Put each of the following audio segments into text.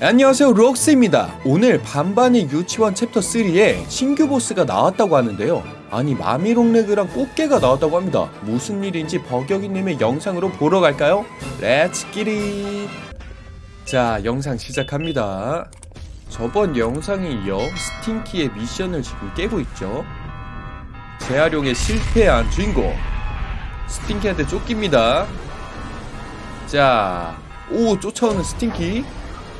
안녕하세요 록스입니다. 오늘 반반의 유치원 챕터 3에 신규 보스가 나왔다고 하는데요. 아니 마미롱레그랑 꽃게가 나왔다고 합니다. 무슨 일인지 버격이님의 영상으로 보러 갈까요? let's get it 자 영상 시작합니다. 저번 영상에 이어 스팅키의 미션을 지금 깨고 있죠. 재활용에 실패한 주인공. 스팅키한테 쫓깁니다. 자, 오 쫓아오는 스팅키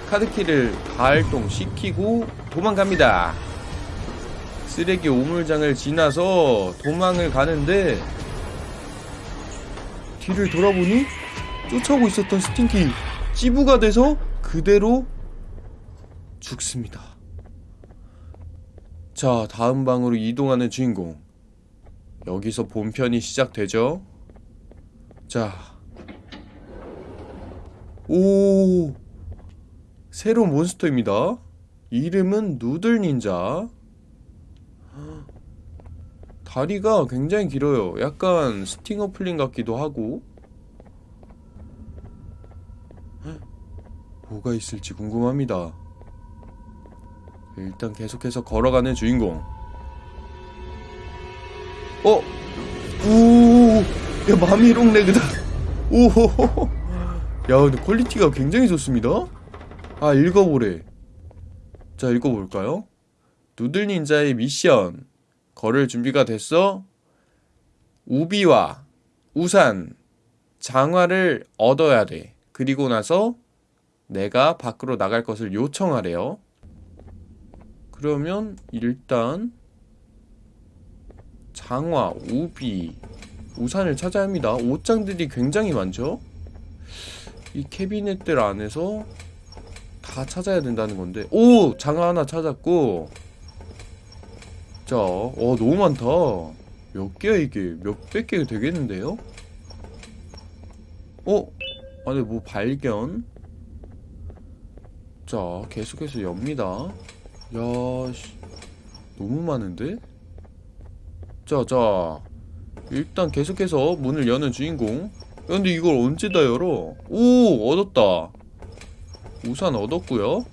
카드키를 발동시키고 도망갑니다. 쓰레기 오물장을 지나서 도망을 가는데 뒤를 돌아보니 쫓아오고 있었던 스팅키 찌부가 돼서 그대로 죽습니다. 자, 다음 방으로 이동하는 주인공. 여기서 본편이 시작되죠. 자, 오 새로운 몬스터입니다. 이름은 누들 닌자. 다리가 굉장히 길어요. 약간 스팅어 플린 같기도 하고. 뭐가 있을지 궁금합니다. 일단 계속해서 걸어가는 주인공. 어? 오, 야 마미롱 레그다. 오호호호. 야 근데 퀄리티가 굉장히 좋습니다 아 읽어보래. 자 읽어볼까요? 누들 닌자의 미션. 걸을 준비가 됐어? 우비와 우산. 장화를 얻어야 돼. 그리고 나서 내가 밖으로 나갈 것을 요청하래요. 그러면 일단 장화, 우비, 우산을 찾아야 합니다. 옷장들이 굉장히 많죠? 이 캐비넷들 안에서 다 찾아야 된다는 건데 오! 장화 하나 찾았고 자, 어 너무 많다 몇 개야 이게 몇백 개 되겠는데요? 어? 안에 뭐 발견 자 계속해서 엽니다 야 씨, 너무 많은데? 자자 일단 계속해서 문을 여는 주인공 근데 이걸 언제 다 열어? 오 얻었다 우산 얻었고요.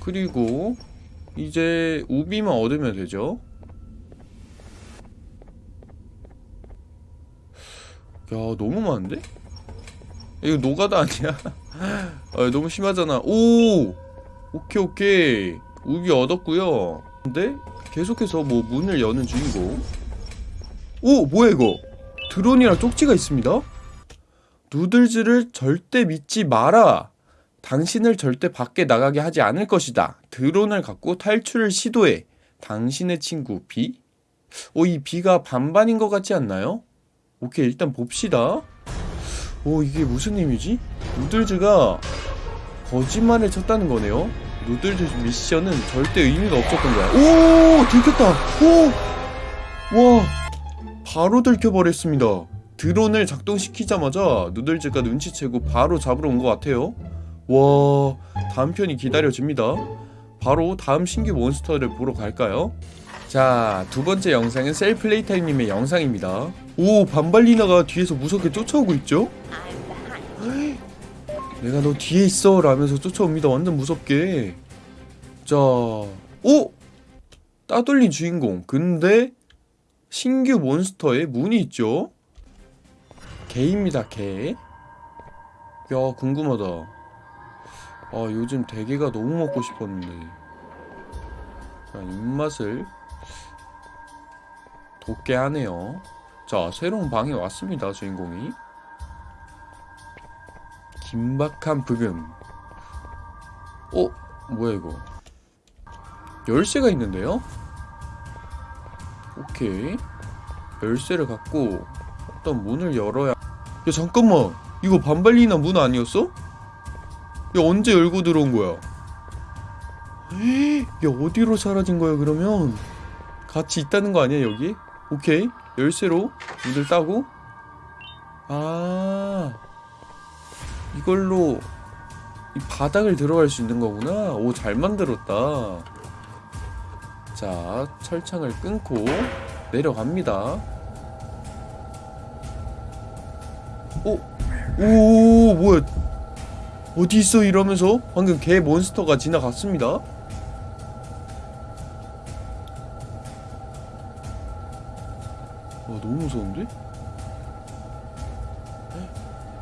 그리고 이제 우비만 얻으면 되죠. 야 너무 많은데? 이거 노가다 아니야? 아, 너무 심하잖아. 오! 오케이 오케이. 우비 얻었고요. 근데 계속해서 뭐 문을 여는 주인공. 오 뭐야 이거? 드론이랑 쪽지가 있습니다? 누들즈를 절대 믿지 마라. 당신을 절대 밖에 나가게 하지 않을 것이다. 드론을 갖고 탈출을 시도해. 당신의 친구 비? 오, 이 비가 반반인 것 같지 않나요? 오케이, 일단 봅시다. 오, 이게 무슨 의미지? 누들즈가 거짓말을 쳤다는 거네요. 누들즈 미션은 절대 의미가 없었던 거야. 오! 들켰다! 오! 와! 바로 들켜버렸습니다. 드론을 작동시키자마자 누들즈가 눈치채고 바로 잡으러 온 것 같아요 와 다음 편이 기다려집니다 바로 다음 신규 몬스터를 보러 갈까요? 자 두번째 영상은 셀플레이타임님의 영상입니다 오 반발리나가 뒤에서 무섭게 쫓아오고 있죠? 내가 너 뒤에 있어 라면서 쫓아옵니다 완전 무섭게 자 오! 따돌린 주인공 근데 신규 몬스터에 문이 있죠? 개입니다 개. 야 궁금하다. 아 요즘 대게가 너무 먹고 싶었는데. 자, 입맛을 돋게 하네요. 자 새로운 방에 왔습니다 주인공이. 긴박한 부금. 어? 뭐야 이거? 열쇠가 있는데요? 오케이 열쇠를 갖고 어떤 문을 열어야 야 잠깐만 이거 반발리나 문 아니었어? 야 언제 열고 들어온 거야? 야 어디로 사라진 거야 그러면? 같이 있다는 거 아니야 여기? 오케이 열쇠로 문을 따고 아 이걸로 이 바닥을 들어갈 수 있는 거구나 오 잘 만들었다 자 철창을 끊고 내려갑니다 오, 오, 뭐야? 어디 있어 이러면서 방금 개 몬스터가 지나갔습니다. 와 너무 무서운데?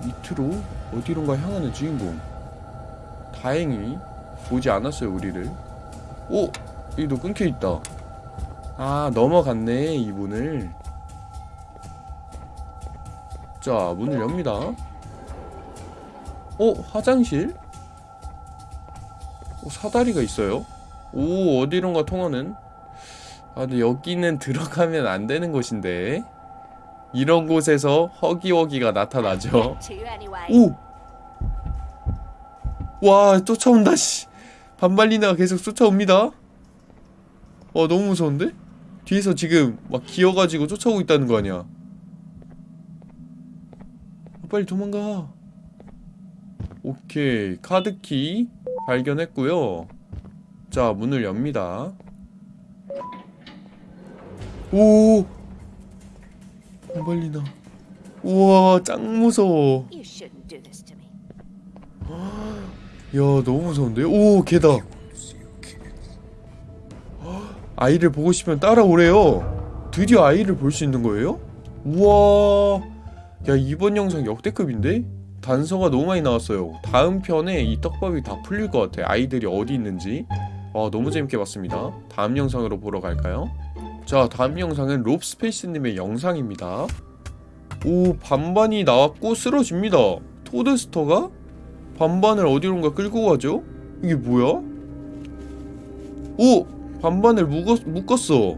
밑으로 어디론가 향하는 주인공. 다행히 보지 않았어요 우리를. 오 여기도 끊겨 있다. 아 넘어갔네 이분을. 자 문을 엽니다. 어 화장실? 어, 사다리가 있어요. 오 어디론가 통하는. 아 근데 여기는 들어가면 안 되는 곳인데. 이런 곳에서 허기허기가 나타나죠. anyway. 오! 와, 쫓아온다, 씨. 반발리나가 계속 쫓아옵니다. 와, 너무 무서운데? 뒤에서 지금 막 기어가지고 쫓아오고 있다는 거 아니야. 아, 빨리 도망가. 오케이. 카드키 발견했고요. 자, 문을 엽니다. 오! 반발리나. 우와, 짱 무서워. 야 너무 무서운데요? 오 개다 아이를 보고 싶으면 따라오래요 드디어 아이를 볼 수 있는 거예요? 우와 야 이번 영상 역대급인데? 단서가 너무 많이 나왔어요 다음 편에 이 떡밥이 다 풀릴 것 같아 아이들이 어디 있는지 와 너무 재밌게 봤습니다 다음 영상으로 보러 갈까요? 자 다음 영상은 롭스페이스님의 영상입니다 오 반반이 나왔고 쓰러집니다 토드스터가 반반을 어디론가 끌고 가죠? 이게 뭐야? 오! 반반을 묶었, 묶었어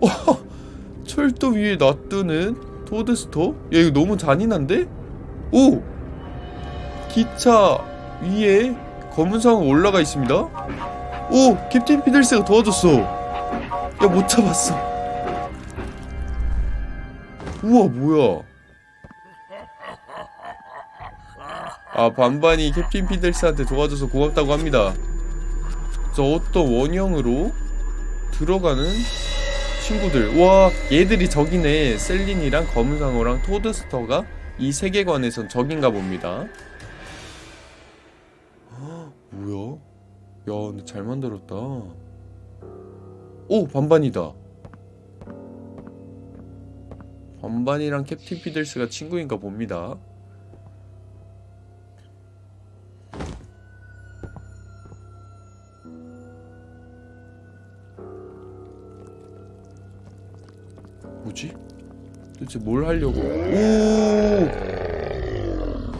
와, 철도 위에 놔두는 토드스토? 야 이거 너무 잔인한데? 오! 기차 위에 검은 상어 올라가 있습니다 오! 캡틴 피들스가 도와줬어 야 못 잡았어 우와 뭐야 아 반반이 캡틴 피들스한테 도와줘서 고맙다고 합니다. 저 어떤 원형으로 들어가는 친구들. 와 얘들이 적이네. 셀린이랑 검은상어랑 토드스터가 이 세계관에선 적인가 봅니다. 헉, 뭐야? 야 근데 잘 만들었다. 오 반반이다. 반반이랑 캡틴 피들스가 친구인가 봅니다. 뭐지? 도대체 뭘 하려고? 오!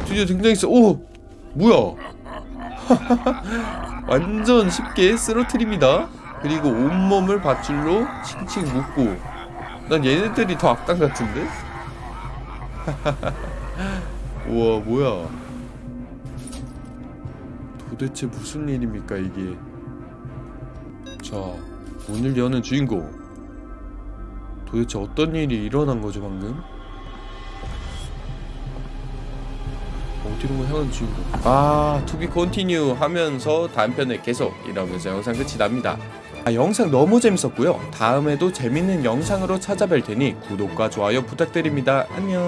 드디어 등장했어. 오! 뭐야? 완전 쉽게 쓰러트립니다. 그리고 온몸을 밧줄로 칭칭 묶고. 난 얘네들이 더 악당 같은데? 우와, 뭐야? 도대체 무슨 일입니까, 이게? 자, 오늘 여는 주인공. 도대체 어떤 일이 일어난 거죠 방금? 어디로 향한 주인공? 아, to be continue 하면서 다음 편에 계속 이러면서 영상 끝이 납니다. 아, 영상 너무 재밌었고요. 다음에도 재밌는 영상으로 찾아뵐 테니 구독과 좋아요 부탁드립니다. 안녕.